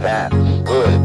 That's good.